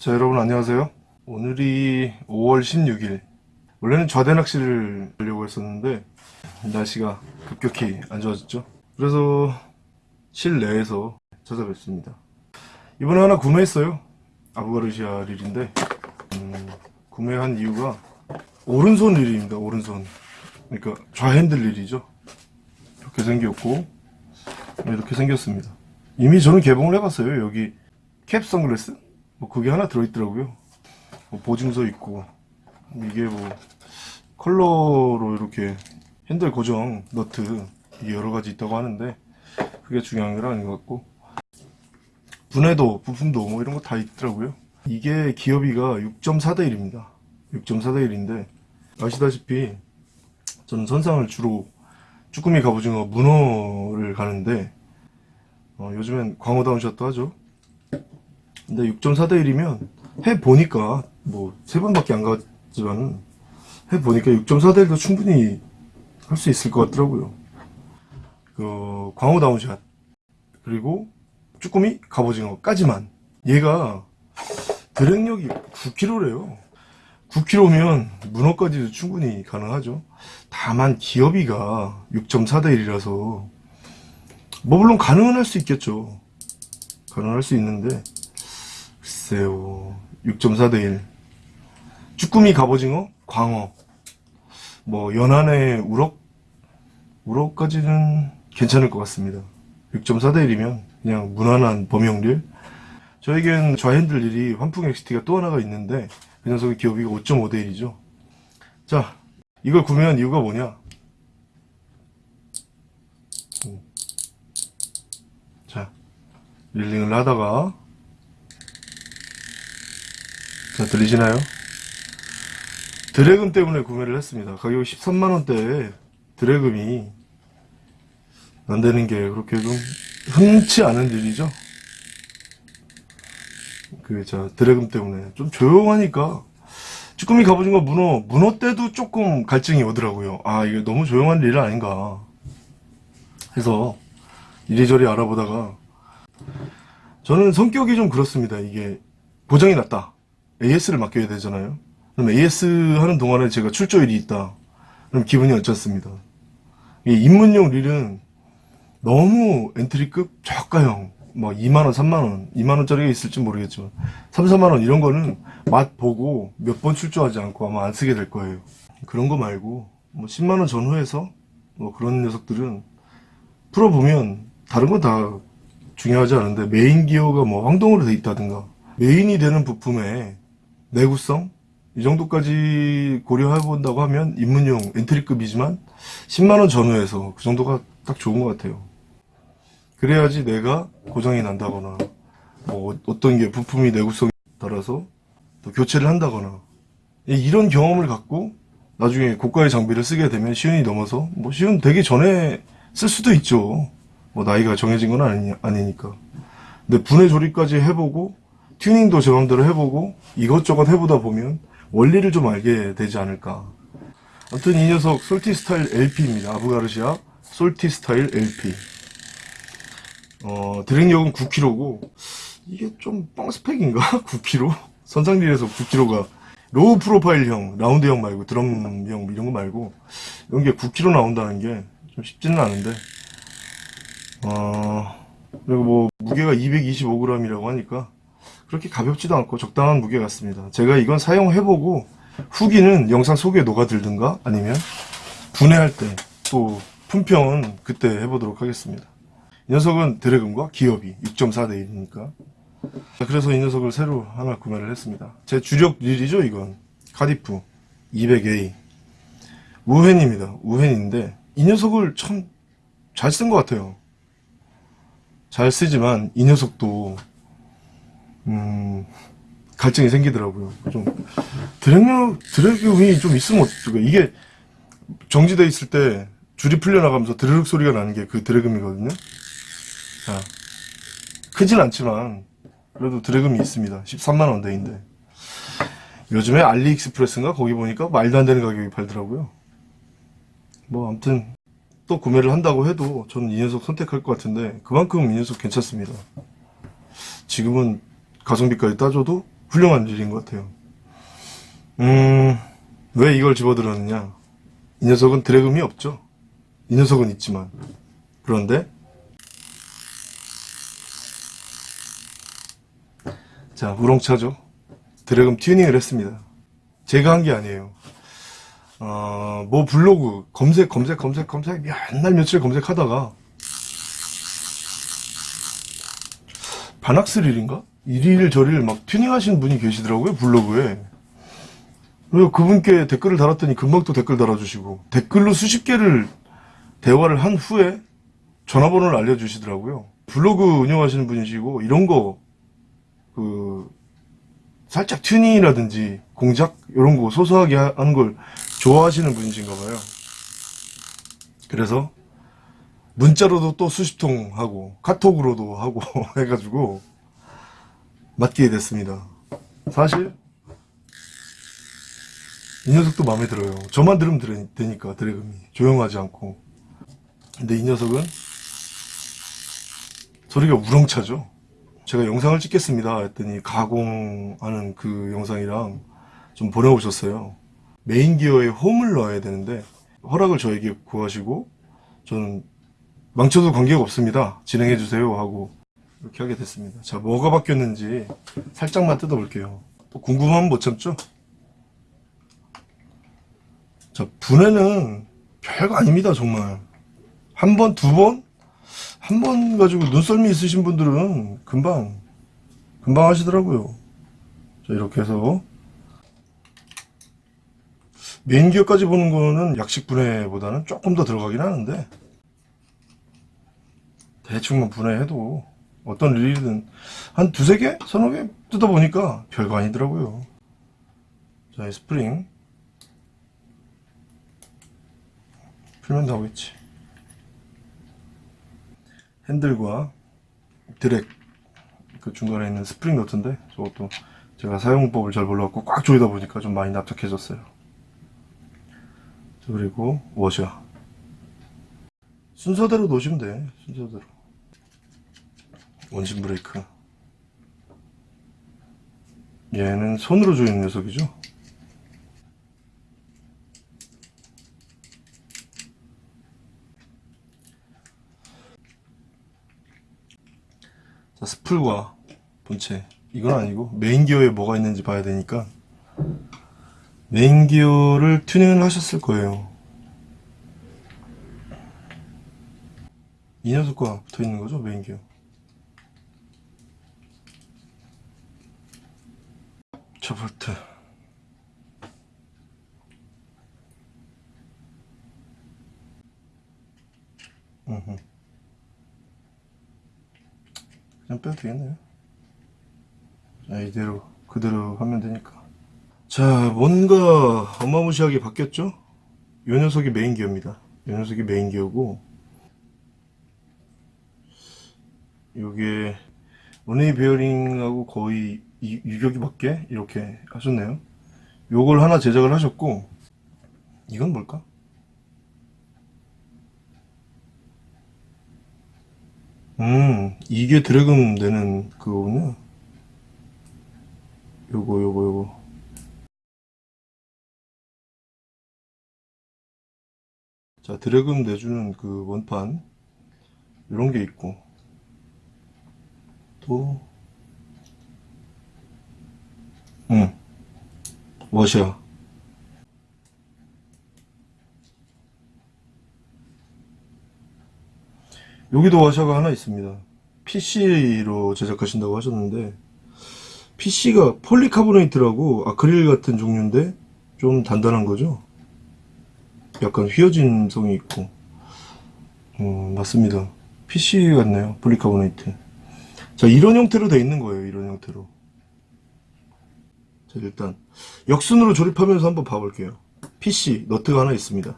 자 여러분 안녕하세요. 오늘이 5월 16일. 원래는 좌대 낚시를 하려고 했었는데 날씨가 급격히 안 좋아졌죠. 그래서 실내에서 찾아뵙습니다. 이번에 하나 구매했어요. 아부가르시아 릴인데 음, 구매한 이유가 오른손 릴입니다 오른손. 그러니까 좌핸들 릴이죠. 이렇게 생겼고 이렇게 생겼습니다. 이미 저는 개봉을 해봤어요. 여기 캡 선글라스 뭐 그게 하나 들어있더라고요. 뭐 보증서 있고. 이게 뭐 컬러로 이렇게 핸들 고정 너트 이게 여러 가지 있다고 하는데 그게 중요한 건 아닌 것 같고. 분해도 부품도 뭐 이런 거 다 있더라고요. 이게 기어비가 6.4대 1입니다. 6.4대 1인데 아시다시피 저는 선상을 주로 쭈꾸미 갑오징어 문어를 가는데 어, 요즘엔 광어 down shot도 하죠 근데 6.4대 1이면 해 보니까 뭐 세 번밖에 안 갔지만 해 보니까 6.4대 1도 충분히 할 수 있을 것 같더라고요. 그 광어 down shot 그리고 쭈꾸미 갑오징어까지만 얘가 drag력이 9kg래요. 9kg면 문어까지도 충분히 가능하죠. 다만 기어비가 6.4대 1이라서 뭐 물론 가능은 할 수 있겠죠. 가능할 수 있는데 글쎄요. 6.4 대 1 쭈꾸미 갑오징어? 광어. 뭐 연안의 우럭? 우럭까지는 괜찮을 것 같습니다. 6.4 대 1이면 그냥 무난한 범용률. 저에겐 좌핸들 일이 환풍 XT가 또 하나가 있는데 그 녀석의 기어비가 5.5 대 1이죠. 자 이걸 구매한 이유가 뭐냐? 음. 자 릴링을 하다가 자 들리시나요? 드래금 때문에 구매를 했습니다. 가격이 13만원대에 드래금이 안되는 게 그렇게 좀 흔치 않은 일이죠? 그 자 드래금 때문에. 좀 조용하니까. 쭈꾸미 갑오징어 문어 문어 때도 조금 갈증이 오더라고요. 아 이게 너무 조용한 일 아닌가. 해서 이리저리 알아보다가 저는 성격이 좀 그렇습니다. 이게 보장이 낮다 AS를 맡겨야 되잖아요. 그럼 AS 하는 동안에 제가 출조일이 있다. 그럼 기분이 어쩌습니다. 이 입문용 릴은 너무 엔트리급 저가형 뭐 2만원 3만원 2만원짜리가 있을지 모르겠지만 3, 4만원 이런 거는 맛 보고 몇 번 출조하지 않고 아마 안 쓰게 될 거예요 그런 거 말고 뭐 10만원 전후에서 뭐 그런 녀석들은 풀어보면 다른 건 다 중요하지 않은데 메인 기어가 뭐 황동으로 돼 있다든가 메인이 되는 부품에 내구성? 이 정도까지 고려해 본다고 하면 입문용 entry급이지만 10만원 전후에서 그 정도가 딱 좋은 것 같아요. 그래야지 내가 고장이 난다거나 뭐 어떤 게 부품이 내구성에 따라서 또 교체를 한다거나 이런 경험을 갖고 나중에 고가의 장비를 쓰게 되면 시운이 넘어서 뭐 시운 되기 전에 쓸 수도 있죠. 뭐 나이가 정해진 건 아니, 아니니까. 근데 분해 조립까지 해보고 튜닝도 제 맘대로 해보고 이것저것 해보다 보면 원리를 좀 알게 되지 않을까 아무튼 이 녀석 솔티 스타일 LP입니다 아부가르시아 솔티 스타일 LP 어, drag력은 9kg고 이게 좀 뻥스펙인가? 9kg? 선상릴에서 9kg가 low profile형 라운드형 말고 드럼형 이런 거 말고 이런 게 9kg 나온다는 게 좀 쉽지는 않은데 어, 그리고 뭐 무게가 225g이라고 하니까 그렇게 가볍지도 않고 적당한 무게 같습니다. 제가 이건 사용해보고 후기는 영상 속에 녹아들든가 아니면 분해할 때 또 품평은 그때 해보도록 하겠습니다. 이 녀석은 드래곤과 기업이 6.4대 1이니까 그래서 이 녀석을 새로 하나 구매를 했습니다. 제 주력 릴이죠 이건 카디프 200A 우헨입니다. 우헨인데 이 녀석을 참 잘 쓴 것 같아요. 잘 쓰지만 이 녀석도 음, 갈증이 생기더라고요. 좀 드랙력 드랙음이 좀 있으면 어떡해. 이게 정지돼 있을 때 줄이 풀려나가면서 드르륵 소리가 나는 게 그 드래금이거든요. 자, 크진 않지만 그래도 드래금이 있습니다. 13만 원대인데 요즘에 알리익스프레스인가 거기 보니까 말도 안 되는 가격이 팔더라고요. 뭐 아무튼 또 구매를 한다고 해도 저는 이 녀석 선택할 것 같은데 그만큼 이 녀석 괜찮습니다. 지금은 가성비까지 따져도 훌륭한 일인 것 같아요. 음, 왜 이걸 집어들었느냐? 이 녀석은 드래금이 없죠. 이 녀석은 있지만. 그런데, 자, 우렁차죠. 드래금 튜닝을 했습니다. 제가 한 게 아니에요. 어, 뭐 블로그 검색 검색 검색 검색 맨날 며칠 검색하다가 반학스릴인가? 이리를 저리를 막 튜닝하시는 분이 계시더라고요 블로그에 그래서 그분께 댓글을 달았더니 금방 또 댓글 달아주시고 댓글로 수십 개를 대화를 한 후에 전화번호를 알려주시더라고요 블로그 운영하시는 분이시고 이런 거그 살짝 튜닝이라든지 공작 이런 거 소소하게 하- 하는 걸 좋아하시는 분이신가 봐요. 그래서 문자로도 또 수십 통 하고 카톡으로도 하고 해가지고 맡기게 됐습니다. 사실 이 녀석도 마음에 들어요. 저만 들으면 들- 되니까 드래금이 조용하지 않고. 근데 이 녀석은 소리가 우렁차죠. 제가 영상을 찍겠습니다 했더니 가공하는 그 영상이랑 좀 보내오셨어요. 메인 기어에 홈을 넣어야 되는데 허락을 저에게 구하시고 저는 망쳐도 관계가 없습니다. 진행해 주세요 하고 이렇게 하게 됐습니다. 자 뭐가 바뀌었는지 살짝만 뜯어 볼게요. 또 궁금하면 못 참죠? 자 분해는 별거 아닙니다 정말 한 번, 두 번? 한 번 가지고 눈썰미 있으신 분들은 금방 금방 하시더라고요. 자 이렇게 해서 메인 기어까지 보는 거는 약식 분해보다는 조금 더 들어가긴 하는데 대충만 분해해도 어떤 일이든 한 두세 개? 서너 개 뜯어보니까 별거 아니더라고요. 자, 이 스프링 풀면 나오겠지. 핸들과 드랙 그 중간에 있는 스프링 너트인데 저것도 제가 사용법을 잘 몰라갖고 꽉 조이다 보니까 좀 많이 납작해졌어요. 자, 그리고 워셔 순서대로 놓으시면 돼 순서대로 원심 브레이크 얘는 손으로 조이는 녀석이죠 자 스풀과 본체 이건 아니고 메인 기어에 뭐가 있는지 봐야 되니까 메인 기어를 튜닝을 하셨을 거예요. 이 녀석과 붙어 있는 거죠, 메인 기어. 볼트. 그냥 빼도 되겠네요. 자, 이대로 그대로 하면 되니까. 자, 뭔가 어마무시하게 바뀌었죠? 요 녀석이 메인 기어입니다. 요 녀석이 메인 기어고, 요게, one-way 베어링하고 거의 이- 유격이밖에 이렇게 하셨네요. 요걸 하나 제작을 하셨고, 이건 뭘까? 음, 이게 드래금 되는 그거군요. 요거, 요거, 요거. 자, 드래금 내주는 그 원판 이런 게 있고 또 응. 워셔 여기도 워셔가 하나 있습니다. PC로 제작하신다고 하셨는데 PC가 폴리카보네이트라고 아크릴 같은 종류인데 좀 단단한 거죠. 약간 휘어진 성이 있고 음, 맞습니다 PC 같네요 폴리카보네이트 자 이런 형태로 돼 있는 거예요 이런 형태로 자 일단 역순으로 조립하면서 한번 봐볼게요. PC 너트가 하나 있습니다.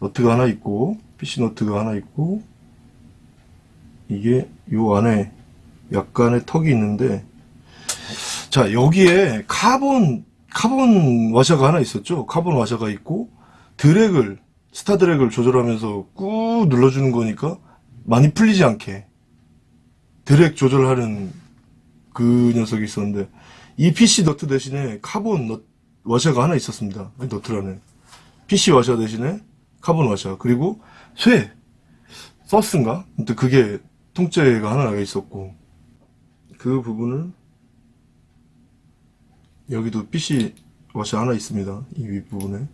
너트가 하나 있고 PC 너트가 하나 있고 이게 요 안에 약간의 턱이 있는데 자 여기에 카본 카본 와샤가 하나 있었죠? 카본 와샤가 있고 drag을 star drag을 조절하면서 꾹 눌러주는 거니까 많이 풀리지 않게 드랙 조절하는 그 녀석이 있었는데 이 PC 너트 대신에 카본 너, 와샤가 하나 있었습니다. 아니, 너트라는. PC 와샤 대신에 카본 와샤. 그리고 쇠. 서스인가? 근데 그게 통째가 하나 있었고. 그 부분을 여기도 PC 와샤 하나 있습니다. 이 윗부분에.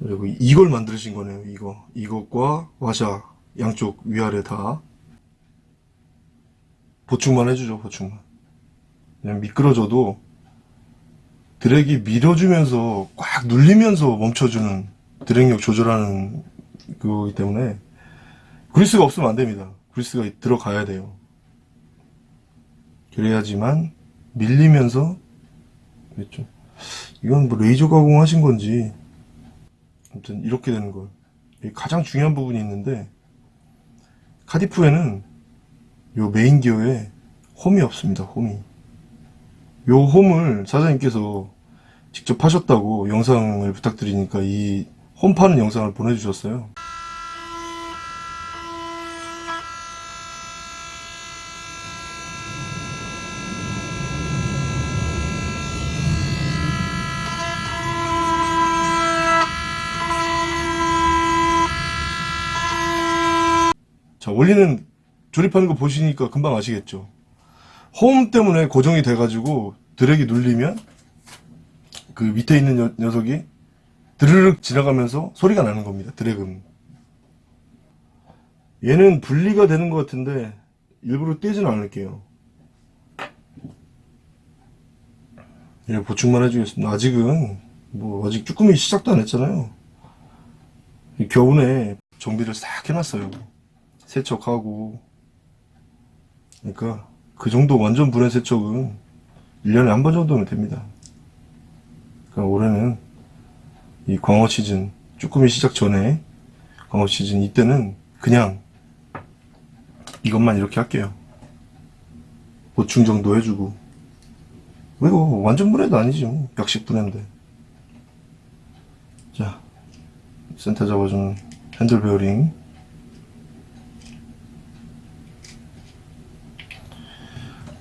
그리고 이걸 만드신 거네요. 이거. 이것과 와샤 양쪽 위아래 다 보충만 해주죠. 보충만. 그냥 미끄러져도 드랙이 밀어주면서 꽉 눌리면서 멈춰주는 드랙력 조절하는 그거기 때문에 그리스가 없으면 안 됩니다. 그리스가 들어가야 돼요. 그래야지만 밀리면서 그랬죠. 이건 뭐 레이저 가공하신 건지 아무튼 이렇게 되는 걸. 가장 중요한 부분이 있는데 카디프에는 요 메인 기어에 홈이 없습니다. 홈이. 요 홈을 사장님께서 직접 하셨다고 영상을 부탁드리니까 이 홈 파는 영상을 보내주셨어요. 자, 원리는 조립하는 거 보시니까 금방 아시겠죠? 홈 때문에 고정이 돼가지고 드랙이 눌리면 그 밑에 있는 녀, 녀석이 드르륵 지나가면서 소리가 나는 겁니다. 드랙은. 얘는 분리가 되는 것 같은데 일부러 떼지는 않을게요. 예, 보충만 해주겠습니다. 아직은 뭐 아직 쭈꾸미 시작도 안 했잖아요. 이 겨우내 정비를 싹 해놨어요. 세척하고 그러니까 그 정도 완전 불의 세척은 1년에 한 번 정도면 됩니다. 그러니까 올해는 이 광어 시즌 쭈꾸미 시작 전에 광어 시즌 이때는 그냥 이것만 이렇게 할게요. 보충 정도 해주고 왜요? 완전 분해도 아니죠. 약식 분해인데. 자, 센터 잡아주는 핸들 베어링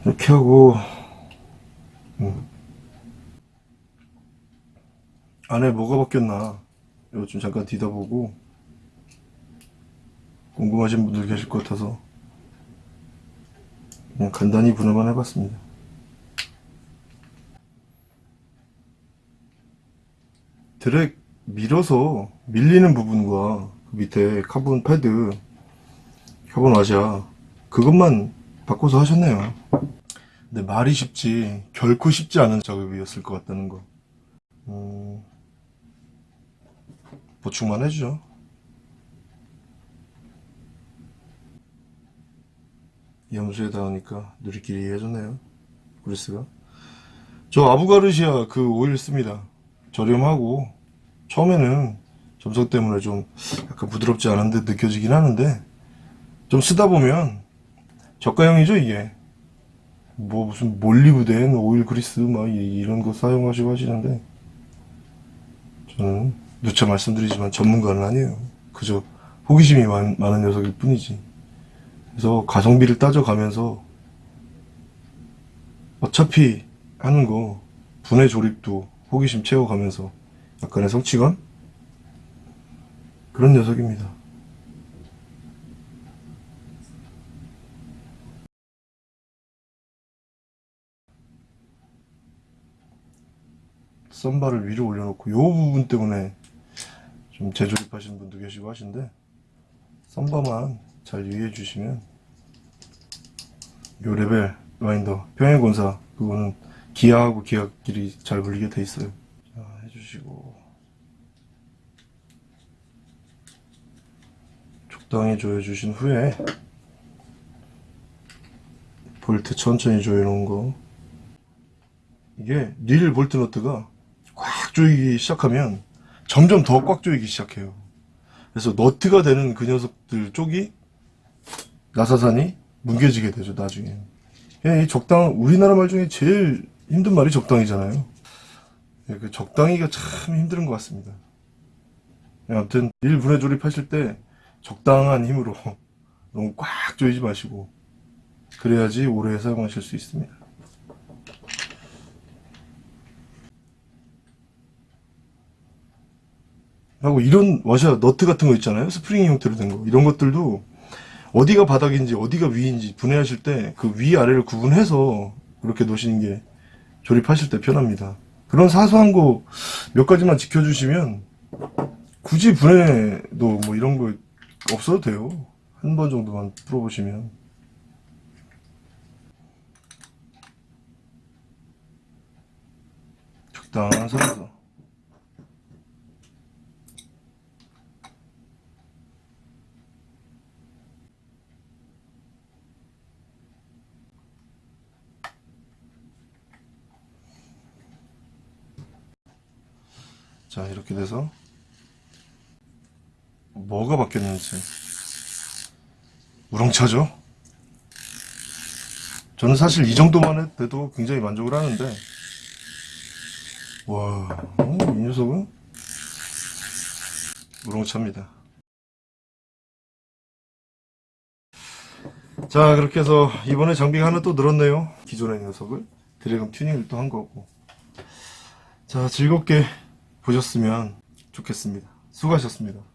이렇게 하고 음. 안에 뭐가 바뀌었나 이거 좀 잠깐 뒤다보고 궁금하신 분들 계실 것 같아서 그냥 간단히 분해만 해봤습니다 드랙 밀어서 밀리는 부분과 그 밑에 카본 패드 카본 와샤 그것만 바꿔서 하셨네요 근데 말이 쉽지 결코 쉽지 않은 작업이었을 것 같다는 거. 음, 보충만 해주죠. 염소에 닿으니까 누리끼리 해줬네요 그리스가. 저 아부가르시아 그 오일 씁니다. 저렴하고 처음에는 점성 때문에 좀 약간 부드럽지 않은 듯 느껴지긴 하는데 좀 쓰다 보면 저가형이죠 이게 뭐 무슨 몰리브덴 오일 그리스 막 이- 이런 거 사용하시고 하시는데 저는 누차 말씀드리지만 전문가는 아니에요. 그저 호기심이 많, 많은 녀석일 뿐이지. 그래서 가성비를 따져가면서 어차피 하는 거 분해 조립도 호기심 채워가면서 약간의 성취감? 그런 녀석입니다. 썬바를 위로 올려놓고 요 부분 때문에 좀 재조립하시는 분도 계시고 하신데 썬바만 잘 유의해 주시면 요 level winder 평행권사 그거는 기아하고 기아끼리 잘 물리게 돼 있어요. 자 해주시고. 적당히 조여 주신 후에 볼트 천천히 조여 놓은 거. 이게 릴 볼트 너트가 꽉 조이기 시작하면 점점 더 꽉 조이기 시작해요. 그래서 너트가 되는 그 녀석들 쪽이 나사산이 뭉개지게 되죠 나중에. 예, 이 적당 우리나라 말 중에 제일 힘든 말이 적당이잖아요. 예, 그 적당히가 참 힘든 것 같습니다. 예, 아무튼 일 분해 조립하실 때 적당한 힘으로 너무 꽉 조이지 마시고 그래야지 오래 사용하실 수 있습니다 하고 이런 워셔 너트 같은 거 있잖아요. 스프링 형태로 된 거. 이런 것들도 어디가 바닥인지 어디가 위인지 분해하실 때 그 위 아래를 구분해서 그렇게 놓으시는 게 조립하실 때 편합니다. 그런 사소한 거 몇 가지만 지켜주시면 굳이 분해도 뭐 이런 거 없어도 돼요. 한 번 정도만 풀어보시면. 적당한 선에서. 자, 이렇게 돼서 뭐가 바뀌었는지 우렁차죠? 저는 사실 이 정도만 해도 굉장히 만족을 하는데 와, 어, 이 녀석은 우렁차입니다. 자, 그렇게 해서 이번에 장비가 하나 또 늘었네요. 기존의 녀석을 드래곤 튜닝을 또 한 거고. 자, 즐겁게 보셨으면 좋겠습니다. 수고하셨습니다.